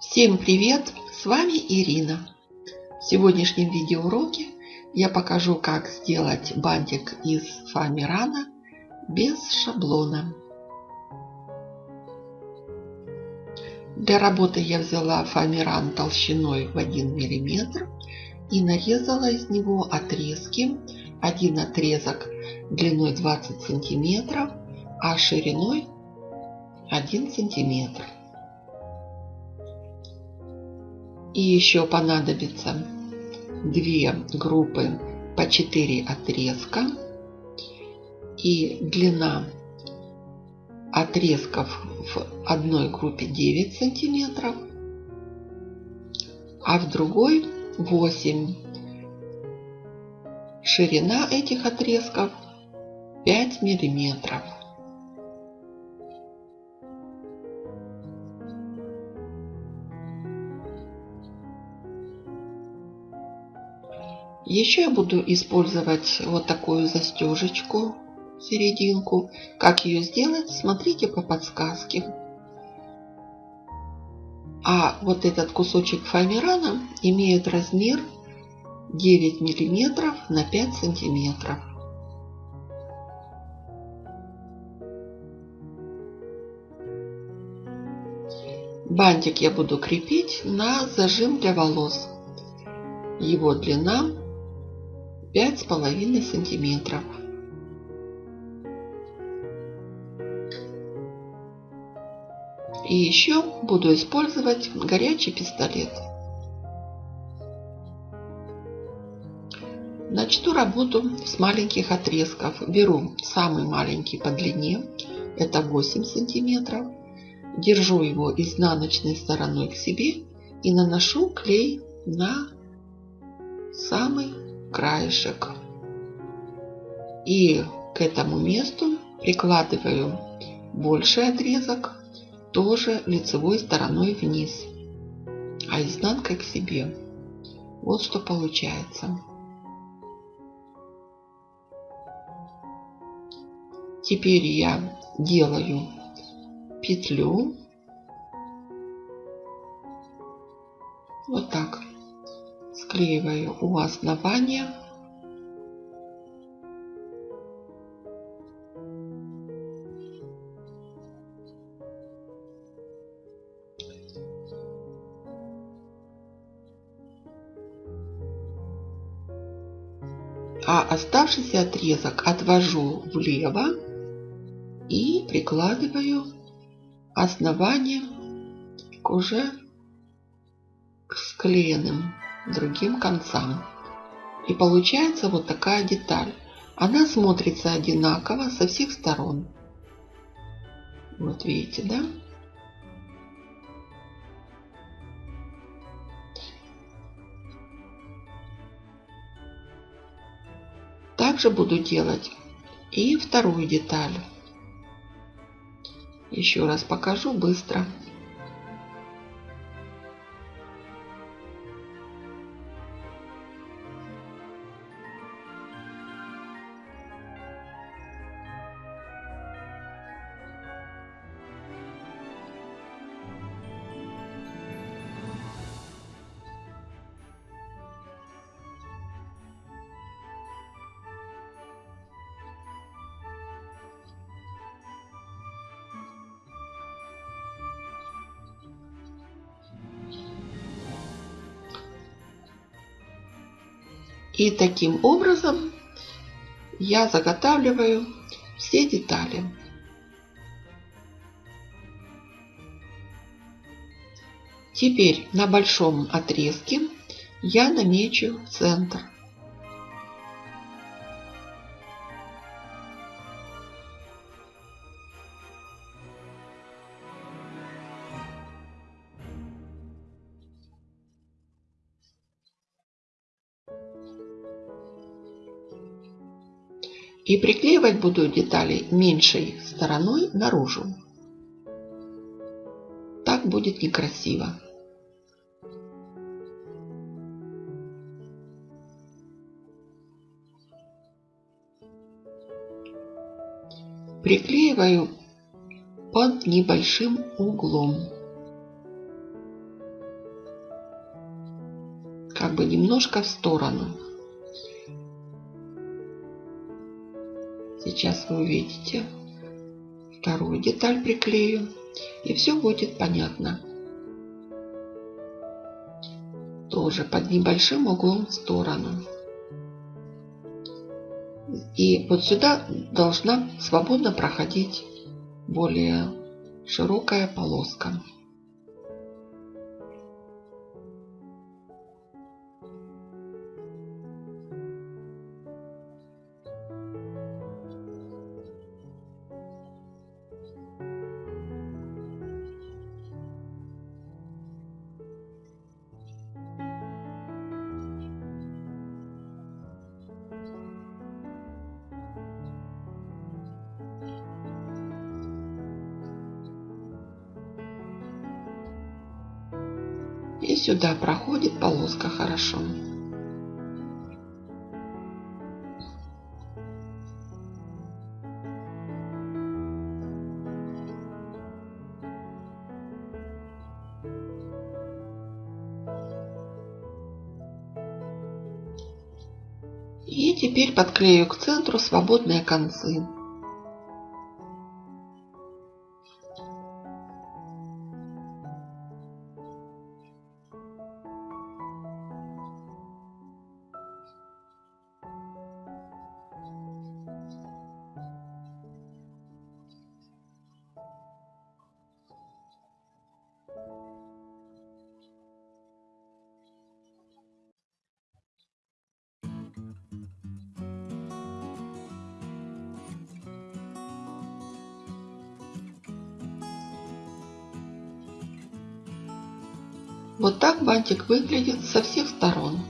Всем привет! С вами Ирина. В сегодняшнем видеоуроке я покажу, как сделать бантик из фоамирана без шаблона. Для работы я взяла фоамиран толщиной в 1 мм и нарезала из него отрезки. Один отрезок длиной 20 сантиметров, а шириной 1 сантиметр. И еще понадобится две группы по 4 отрезка. И длина отрезков в одной группе 9 сантиметров, а в другой 8. Ширина этих отрезков 5 миллиметров. Еще я буду использовать вот такую застежечку, серединку. Как ее сделать, смотрите по подсказке. А вот этот кусочек фоамирана имеет размер 9 миллиметров на 5 сантиметров. Бантик я буду крепить на зажим для волос. Его длина пять с половиной сантиметров. И еще буду использовать горячий пистолет. Начну работу с маленьких отрезков. Беру самый маленький по длине, это 8 сантиметров. Держу его изнаночной стороной к себе и наношу клей на самый краешек. И к этому месту прикладываю больший отрезок, тоже лицевой стороной вниз, а изнанкой к себе. Вот что получается. Теперь я делаю петлю. Вот так склеиваю у основания. А оставшийся отрезок отвожу влево и прикладываю основание к уже к склеенным другим концам. И получается вот такая деталь. Она смотрится одинаково со всех сторон. Вот видите, да? Также буду делать и вторую деталь. Еще раз покажу быстро. И таким образом я заготавливаю все детали. Теперь на большом отрезке я намечу центр. И приклеивать буду детали меньшей стороной наружу. Так будет некрасиво. Приклеиваю под небольшим углом. как бы немножко в сторону. Сейчас вы увидите. Вторую деталь приклею. И все будет понятно. Тоже под небольшим углом в сторону. И вот сюда должна свободно проходить более широкая полоска. Сюда проходит полоска хорошо. И теперь подклею к центру свободные концы. Вот так бантик выглядит со всех сторон.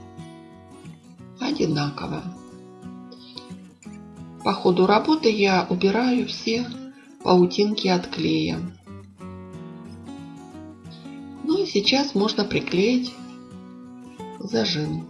Одинаково. По ходу работы я убираю все паутинки от клея. Ну и сейчас можно приклеить зажим.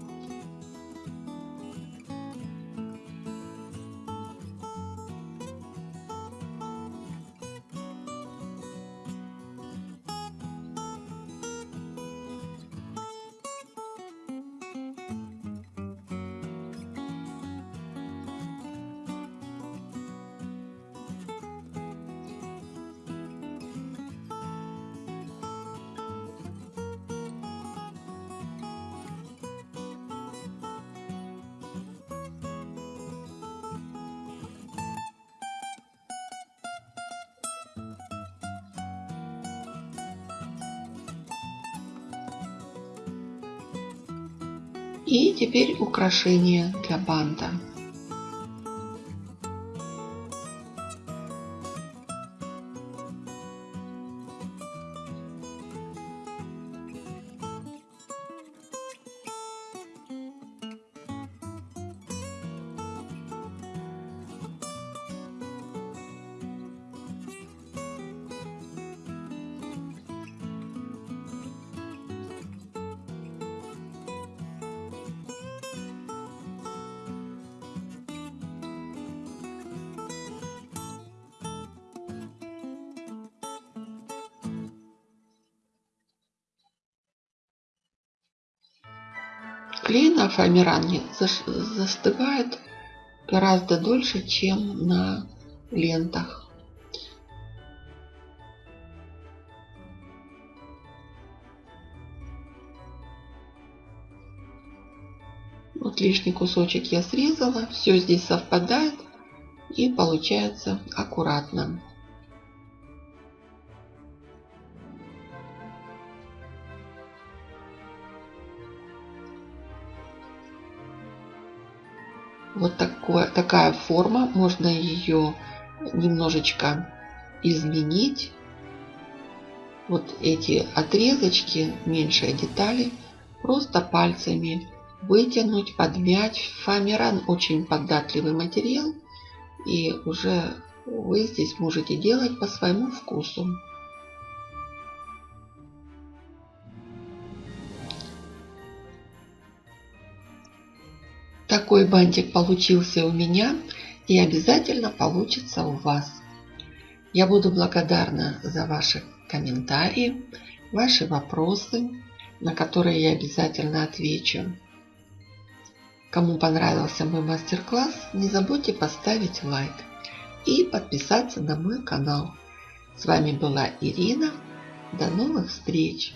И теперь украшение для банта. Клей на фоамиране застывает гораздо дольше, чем на лентах. Вот лишний кусочек я срезала, все здесь совпадает и получается аккуратно. Вот такое, такая форма. Можно ее немножечко изменить. Вот эти отрезочки, меньшие детали, просто пальцами вытянуть, подмять. Фоамиран очень податливый материал. И уже вы здесь можете делать по своему вкусу. Такой бантик получился у меня и обязательно получится у вас. Я буду благодарна за ваши комментарии, ваши вопросы. на которые я обязательно отвечу. Кому понравился мой мастер-класс, не забудьте поставить лайк и подписаться на мой канал. С вами была Ирина. До новых встреч!